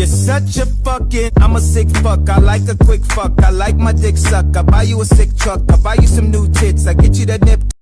You're such a fucking, I'm a sick fuck. I like a quick fuck. I like my dick suck. I buy you a sick truck. I buy you some new tits. I get you that nip.